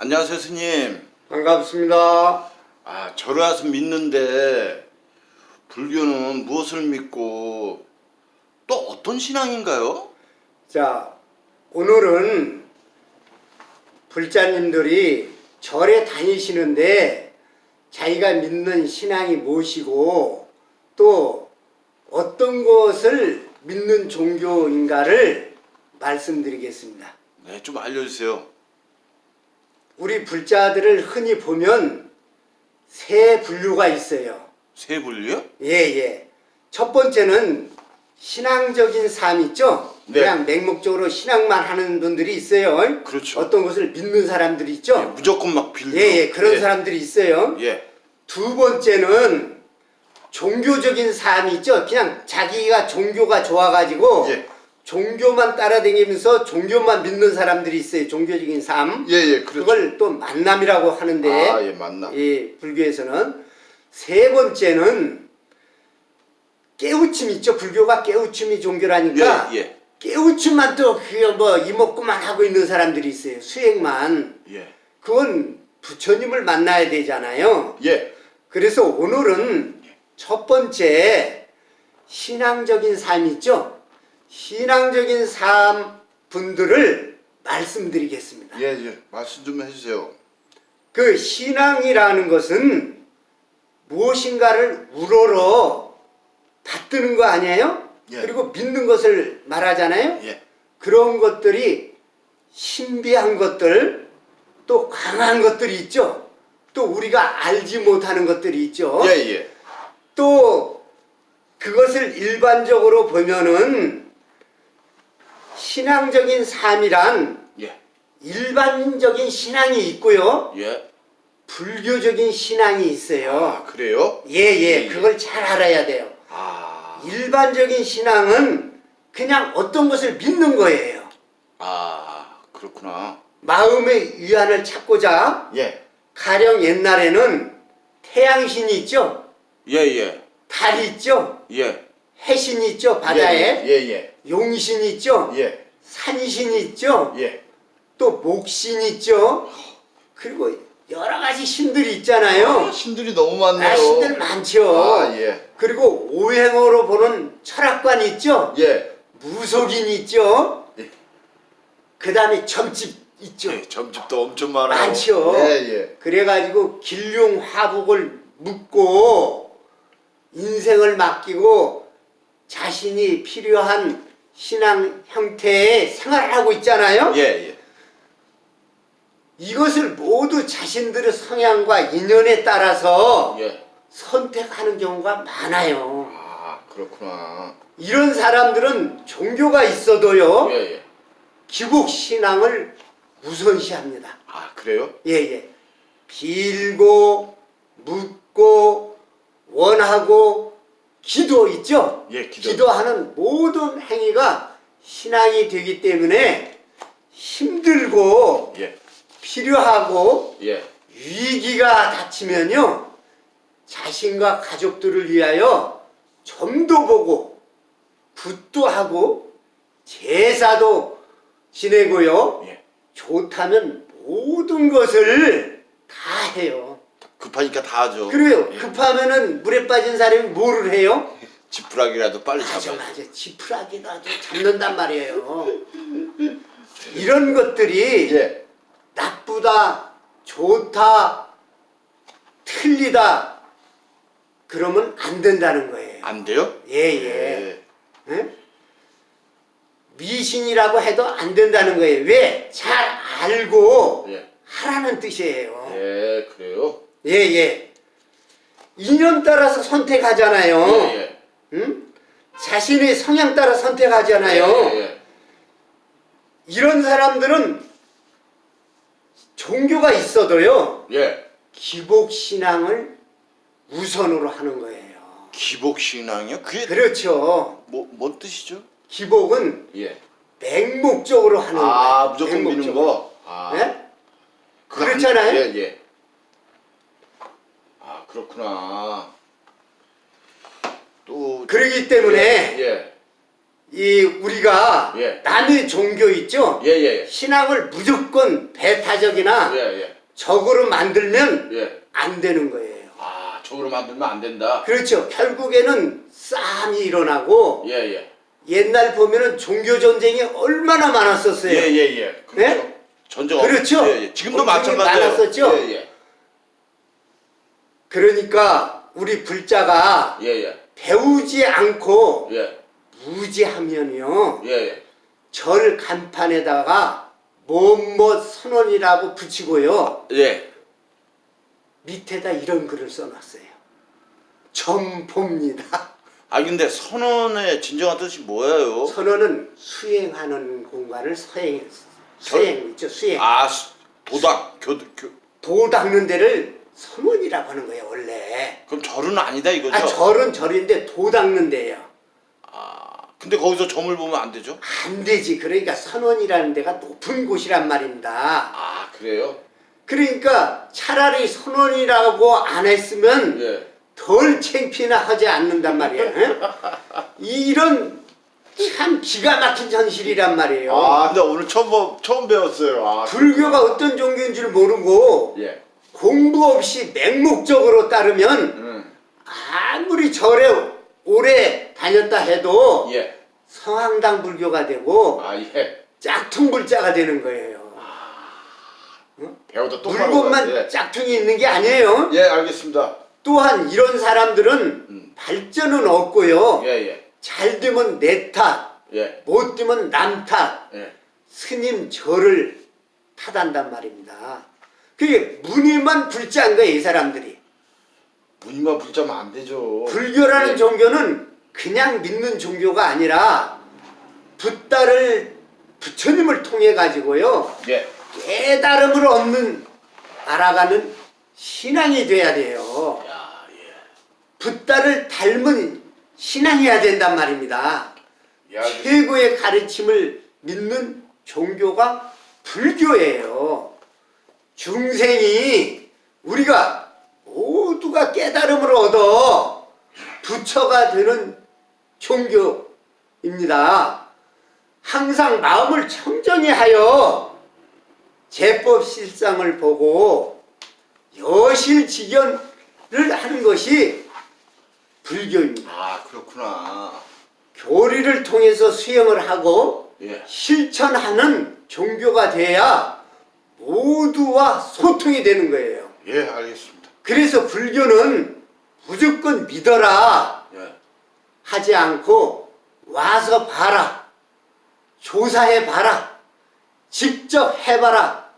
안녕하세요 스님 반갑습니다. 아 절에 와서 믿는데 불교는 무엇을 믿고 또 어떤 신앙인가요? 자, 오늘은 불자님들이 절에 다니시는데 자기가 믿는 신앙이 무엇이고 또 어떤 것을 믿는 종교인가를 말씀드리겠습니다. 네좀 알려주세요 우리 불자들을 흔히 보면 세 분류가 있어요. 세 분류요? 예, 예. 첫 번째는 신앙적인 삶 있죠? 네. 그냥 맹목적으로 신앙만 하는 분들이 있어요. 그렇죠. 어떤 것을 믿는 사람들이 있죠? 예, 무조건 막 빌고 예, 예. 그런 예. 사람들이 있어요. 예. 두 번째는 종교적인 삶이 있죠? 그냥 자기가 종교가 좋아가지고 예. 종교만 따라다니면서 종교만 믿는 사람들이 있어요. 종교적인 삶. 예, 예, 그렇죠. 그걸 또 만남이라고 하는데 아, 예, 만남. 이 불교에서는 세 번째는 깨우침 있죠. 불교가 깨우침이 종교라니까 예, 예. 깨우침만 또그뭐 이목구만 하고 있는 사람들이 있어요. 수행만. 예. 그건 부처님을 만나야 되잖아요. 예. 그래서 오늘은 첫 번째 신앙적인 삶 있죠. 신앙적인 삶 분들을 말씀드리겠습니다. 예, 예. 말씀 좀 해주세요. 그 신앙이라는 것은 무엇인가를 우러러 받드는 거 아니에요? 예. 그리고 믿는 것을 말하잖아요? 예. 그런 것들이 신비한 것들, 또 강한 것들이 있죠? 또 우리가 알지 못하는 것들이 있죠? 예, 예. 또 그것을 일반적으로 보면은 신앙적인 삶이란 예. 일반적인 신앙이 있고요. 예. 불교적인 신앙이 있어요. 아, 그래요? 예, 예, 예, 예. 그걸 잘 알아야 돼요. 아. 일반적인 신앙은 그냥 어떤 것을 믿는 거예요. 아, 그렇구나. 마음의 위안을 찾고자 예. 가령 옛날에는 태양신이 있죠. 예, 예. 달이 있죠. 예. 해신이 있죠. 바다에. 예, 예. 용신이 있죠. 예. 산신이 있죠. 예. 또 목신이 있죠. 그리고 여러 가지 신들이 있잖아요. 아, 신들이 너무 많네요. 아, 신들 많죠. 아, 예. 그리고 오행어로 보는 철학관 있죠. 예. 무속인 있죠. 예. 그 다음에 점집 있죠. 예, 점집도 엄청 많아요. 많죠. 예, 예. 그래가지고 길룡 화복을 묻고 인생을 맡기고 자신이 필요한 신앙 형태의 생활을 하고 있잖아요. 예, 예. 이것을 모두 자신들의 성향과 인연에 따라서 예. 선택하는 경우가 많아요. 아, 그렇구나. 이런 사람들은 종교가 있어도요. 예, 예. 기복 신앙을 우선시합니다. 아, 그래요? 예예. 빌고 묻고 원하고 기도 있죠. 예, 기도. 하는 모든 행위가 신앙이 되기 때문에 힘들고 예. 필요하고 예. 위기가 닥치면요 자신과 가족들을 위하여 점도 보고 붓도 하고 제사도 지내고요 예. 좋다면 모든 것을 다 해요 급하니까 다 하죠. 그래요 예. 급하면은 물에 빠진 사람이 뭐를 해요? 지푸라기라도 빨리 맞아 잡아야 맞아 지푸라기라도 잡는단 말이에요 이런 것들이 예. 나쁘다, 좋다, 틀리다 그러면 안 된다는 거예요. 안 돼요? 예예. 응? 미신이라고 해도 안 된다는 거예요. 왜? 잘 알고 예. 하라는 뜻이에요. 예, 그래요? 예 예. 인연 따라서 선택하잖아요. 예, 예. 응? 자신의 성향 따라 선택하잖아요. 예, 예. 이런 사람들은 종교가 있어도요. 예. 기복 신앙을 우선으로 하는 거예요. 기복 신앙이요? 그게 그렇죠. 뭐, 뭔 뜻이죠? 기복은 예. 맹목적으로 하는 거예요. 아, 무조건 믿는. 거? 아. 네? 그렇잖아요. 안- 예, 예. 아, 그렇구나. 또 그러기 때문에 예. 이 우리가 예. 남의 종교 있죠? 예, 예, 신앙을 무조건 배타적이나 예. 예, 예. 적으로 만들면 예. 안 되는 거예요. 아, 적으로 만들면 안 된다. 그렇죠. 결국에는 싸움이 일어나고 예, 예. 옛날 보면은 종교 전쟁이 얼마나 많았었어요. 예, 예, 예. 그렇죠. 네? 전쟁 그렇죠. 예, 예. 지금도 마찬가지예요. 많았었죠. 예, 예. 그러니까 우리 불자가 예, 예. 배우지 않고 예. 무지하면요. 예, 예. 절 간판에다가 뭐뭐 선언이라고 붙이고요. 예. 밑에다 이런 글을 써놨어요. 점포입니다. 아 근데 선언의 진정한 뜻이 뭐예요? 선언은 수행하는 공간을 서행, 수행 있죠, 수행. 아 수- 도닥 교, 교도 닦는 데를 선언이라고 하는 거예요, 원래. 그럼 절은 아니다 이거죠? 아, 절은 절인데 도 닦는 데예요. 아, 근데 거기서 점을 보면 안 되죠? 안 되지. 그러니까 선원이라는 데가 높은 곳이란 말입니다. 아 그래요? 그러니까 차라리 선원이라고 안 했으면 예. 덜 창피나 하지 않는단 말이에요. 예? 이런 참 기가 막힌 현실이란 말이에요. 아 근데 오늘 처음 보- 처음 배웠어요. 아 불교가 어떤 종교인 줄 모르고 예. 공부 없이 맹목적으로 따르면 음. 아무리 절에 오래 다녔다 해도 예. 성황당 불교가 되고 아 예. 짝퉁 불자가 되는 거예요. 배우다 또 물건만 예. 짝퉁이 있는 게 아니에요. 예 알겠습니다. 또한 이런 사람들은 음. 발전은 없고요. 예 예. 잘 되면 내 탓, 예. 못 되면 남 탓, 예. 스님 저를 탓한단 말입니다. 그게 무늬만 불자인 거예요, 이 사람들이. 무늬만 붙자면 안 되죠. 불교라는 예. 종교는 그냥 믿는 종교가 아니라 붓다를 부처님을 통해 가지고요 예. 깨달음을 얻는 알아가는 신앙이 돼야 돼요. 야 예. 붓다를 닮은 신앙이어야 된단 말입니다. 예. 알겠- 최고의 가르침을 믿는 종교가 불교예요. 중생이 우리가 모두가 깨달음을 얻어 부처가 되는 종교입니다. 항상 마음을 청정히 하여 제법 실상을 보고 여실직연을 하는 것이 불교입니다. 아 그렇구나. 교리를 통해서 수행을 하고 예. 실천하는 종교가 돼야 모두와 소통이 되는 거예요. 예 알겠습니다. 그래서 불교는 무조건 믿어라 예. 하지 않고 와서 봐라. 조사해 봐라. 직접 해봐라.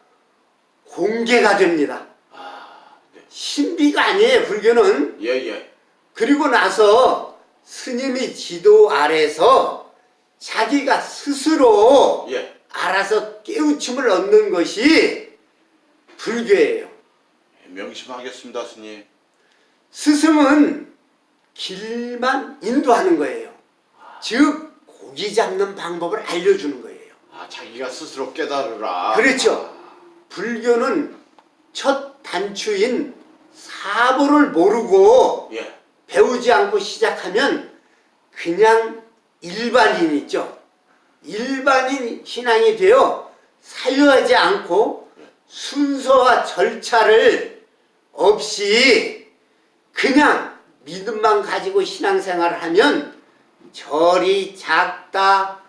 공개가 됩니다. 아 네. 신비가 아니에요, 불교는. 예 예. 그리고 나서 스님이 지도 아래서 자기가 스스로 예. 알아서 깨우침을 얻는 것이 불교예요. 명심하겠습니다 스님. 스승은 길만 인도하는 거예요. 즉 고기 잡는 방법을 알려주는 거예요. 아 자기가 스스로 깨달으라. 그렇죠. 불교는 첫 단추인 사보를 모르고 예. 배우지 않고 시작하면 그냥 일반인 있죠. 일반인 신앙이 되어 사유하지 않고 순서와 절차를 없이 그냥 믿음만 가지고 신앙생활을 하면 절이 작다,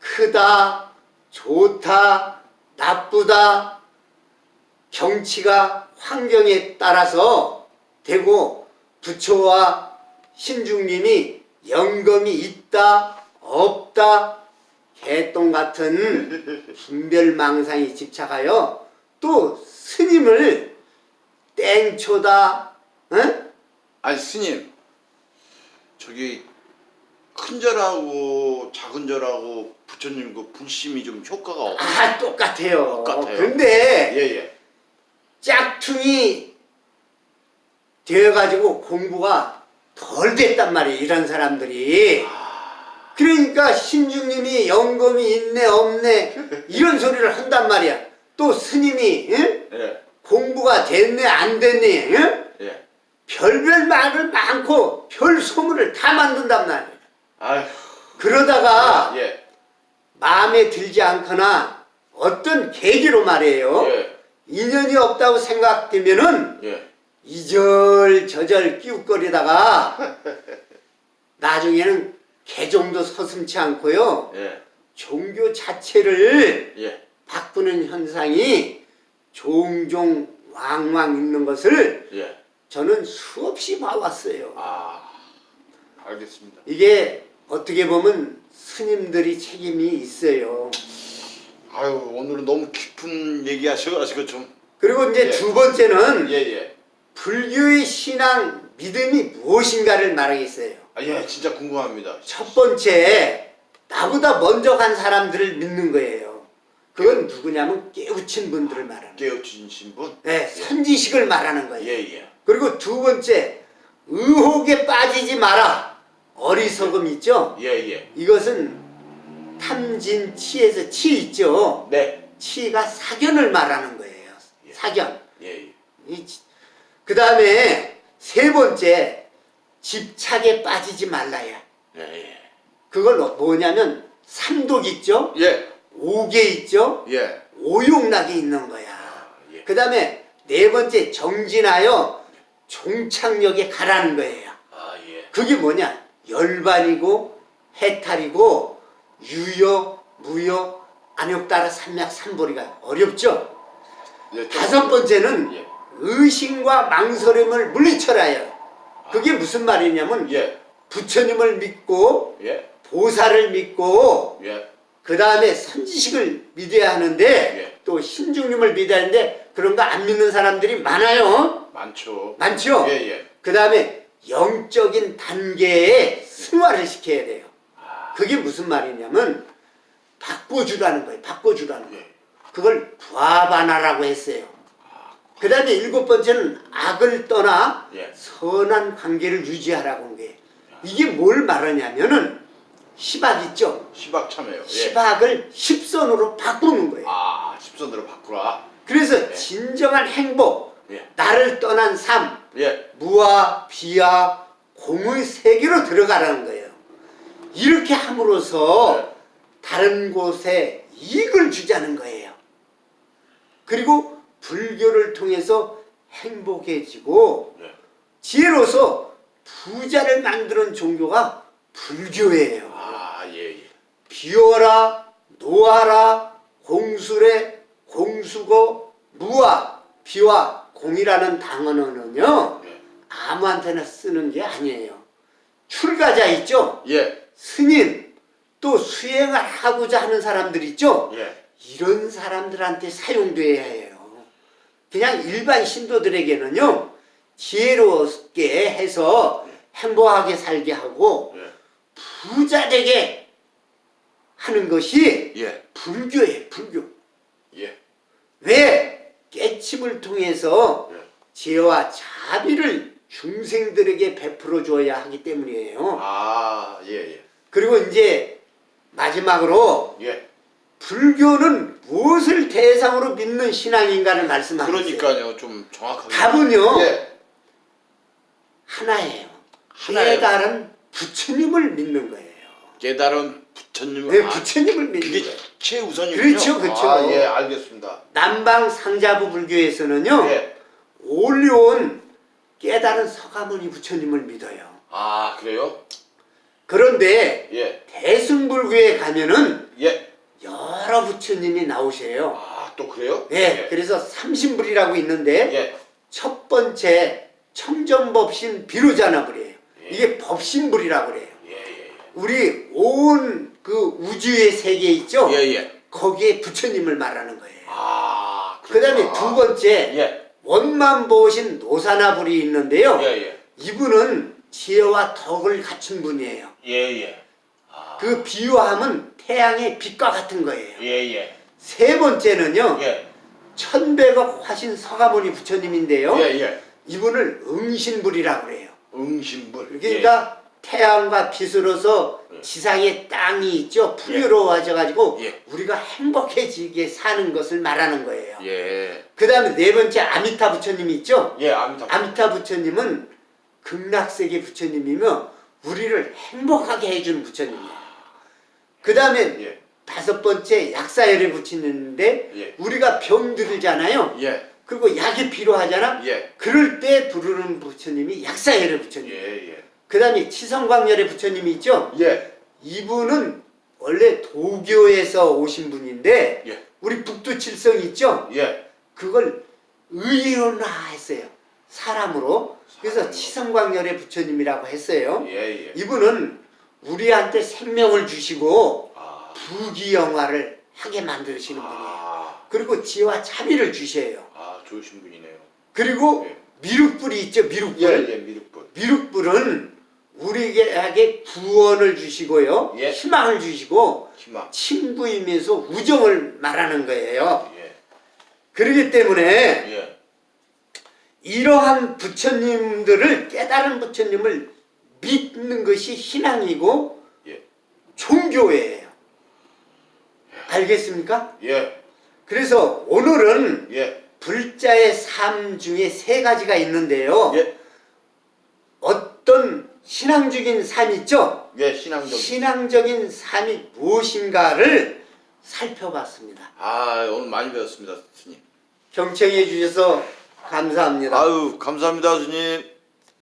크다, 좋다, 나쁘다, 경치가 환경에 따라서 되고 부처와 신중님이 영검이 있다 없다 개똥 같은 분별망상이 집착하여 또 스님을 땡초다 응? 아니 스님 저기 큰 절하고 작은 절하고 부처님 그 불심이 좀 효과가 없. 아 똑같아요 똑같아요. 근데 예 예. 짝퉁이 되어가지고 공부가 덜 됐단 말이에요 이런 사람들이 그러니까 신중님이 영검이 있네 없네 이런 소리를 한단 말이야 또 스님이 응? 예. 공부가 됐네 안 됐네 응? 예. 별별 말을 많고 별 소문을 다 만든단 말이야 아휴. 그러다가 예. 마음에 들지 않거나 어떤 계기로 말이에요. 예. 인연이 없다고 생각되면은 예. 이절저절 끼웃거리다가 나중에는 개종도 서슴치 않고요. 예. 종교 자체를 예. 바꾸는 현상이 종종 왕왕 있는 것을 예. 저는 수없이 봐왔어요. 아. 알겠습니다. 이게 어떻게 보면 스님들이 책임이 있어요. 아유, 오늘은 너무 깊은 얘기 하셔가지고 좀. 그리고 이제 예. 두 번째는 예, 예. 불교의 신앙, 믿음이 무엇인가를 말하겠어요. 아, 예, 진짜 궁금합니다. 첫 번째, 나보다 먼저 간 사람들을 믿는 거예요. 그건 누구냐면 깨우친 분들을 말하는 거예요. 깨우친 분? 네, 선지식을 말하는 거예요. 예, 예. 그리고 두 번째, 의혹에 빠지지 마라. 어리석음 있죠? 예, 예. 이것은 탐진 치에서 치 있죠? 네. 치가 사견을 말하는 거예요. 예. 사견. 예, 예. 그 다음에 세 번째, 집착에 빠지지 말라야. 예, 예. 그걸 뭐냐면 삼독 있죠? 예. 오계 있죠? 예. 오욕락이 있는 거야. 예. 그 다음에 네 번째 정진하여 종착역에 가라는 거예요. 아, 예. 그게 뭐냐? 열반이고 해탈이고 유여, 무여, 안욕 따라 삼약 삼보리가 어렵죠? 예. 다섯 번째는 예. 의심과 망설임을 물리쳐라요. 그게 무슨 말이냐면 예. 부처님을 믿고 예. 보살을 믿고 예. 그 다음에 선지식을 믿어야 하는데 예. 또 신중님을 믿어야 하는데 그런 거 안 믿는 사람들이 많아요. 많죠. 많죠? 예, 예. 그 다음에 영적인 단계에 승화를 시켜야 돼요. 그게 무슨 말이냐면 바꿔주라는 거예요. 바꿔주라는 거예요. 예. 그걸 부하바나라고 했어요. 그 다음에 일곱 번째는 악을 떠나 예. 선한 관계를 유지하라고 한 거예요. 이게 뭘 말하냐면은 시박 있죠? 시박 참여요. 예. 시박을 십선으로 바꾸는 거예요. 아, 십선으로 바꾸라. 그래서 진정한 행복, 예. 나를 떠난 삶, 예. 무와 비와 공의 세계로 들어가라는 거예요. 이렇게 함으로써 네. 다른 곳에 이익을 주자는 거예요. 그리고 불교를 통해서 행복해지고 예. 지혜로서 부자를 만드는 종교가 불교예요. 아, 예, 예. 비워라, 노하라, 공수래, 공수고, 무와, 비와, 공이라는 단어는요, 예. 아무한테나 쓰는 게 아니에요. 출가자 있죠? 예. 스님, 또 수행을 하고자 하는 사람들 있죠? 예. 이런 사람들한테 사용돼야 해요. 그냥 일반 신도들에게는요, 지혜롭게 해서 행복하게 살게 하고, 예. 부자 되게 하는 것이 예. 불교예요, 불교. 예. 왜? 깨침을 통해서 예. 지혜와 자비를 중생들에게 베풀어 줘야 하기 때문이에요. 아, 예, 예. 그리고 이제 마지막으로 예. 불교는 무엇을 대상으로 믿는 신앙인가를 말씀하겠어요. 그러니까요. 좀 정확하게. 답은요. 예. 하나예요. 하나예요. 깨달은 부처님을 믿는 거예요. 깨달은 부처님. 네, 아, 부처님을 믿는 그게 거예요. 최우선이군요. 그렇죠, 그렇죠. 아, 예, 알겠습니다. 남방 상자부 불교에서는요. 예. 올려온 깨달은 서가모니 부처님을 믿어요. 아, 그래요? 그런데 예. 대승불교에 가면은 예. 여러 부처님이 나오세요. 아, 또 그래요? 네, 그래서 삼신불이라고 있는데 예. 첫 번째 청전법신 비로자나불이에요. 예. 이게 법신불이라고 그래요. 예, 예. 우리 온 그 우주의 세계 있죠? 예, 예. 거기에 부처님을 말하는 거예요. 아, 그 다음에. 두 번째 예. 원만 보신 노사나불이 있는데요. 예, 예. 이분은 지혜와 덕을 갖춘 분이에요. 예, 예. 아. 그 비유하면 태양의 빛과 같은 거예요. 예, 예. 세 번째는요. 예. 천백억 화신 서가모니 부처님인데요. 예, 예. 이분을 응신불이라고 그래요. 응신불. 그러니까 태양과 빛으로서 예. 지상의 땅이 있죠. 풍요로워져 가지고 예. 우리가 행복해지게 사는 것을 말하는 거예요. 예. 예. 그 다음에 네 번째 아미타 부처님이 있죠. 예, 아미타. 아미타 부처님은 극락세계 부처님이며 우리를 행복하게 해주는 부처님이에요. 그 다음에 예. 다섯 번째 약사열에 붙이는데 예. 우리가 병 들잖아요. 예. 그리고 약이 필요하잖아. 예. 그럴 때 부르는 부처님이 약사열의 부처님. 예. 예. 그 다음에 치성광열의 부처님이 있죠. 예. 이분은 원래 도교에서 오신 분인데 예. 우리 북두칠성 있죠. 예. 그걸 의론화했어요. 사람으로. 그래서. 치성광열의 부처님이라고 했어요. 예. 예. 이분은 우리한테 생명을 주시고 아. 부귀영화를 하게 만드시는 분이에요. 아. 그리고 지혜와 자비를 주셔요. 아, 좋으신 분이네요. 그리고 예. 미륵불이 있죠. 미륵불. 예. 예. 미륵분. 미륵불은 우리에게 구원을 주시고요. 예. 희망을 주시고 희망. 친구이면서 우정을 말하는 거예요. 예. 그렇기 때문에 예. 이러한 부처님들을 깨달은 부처님을 믿는 것이 신앙이고 예. 종교예요. 알겠습니까? 예. 그래서 오늘은 예. 불자의 삶 중에 세 가지가 있는데요. 예. 어떤 신앙적인 삶 있죠? 예. 신앙적. 신앙적인 삶이 무엇인가를 살펴봤습니다. 아, 오늘 많이 배웠습니다, 스님. 경청해 주셔서 감사합니다. 아유, 감사합니다, 스님.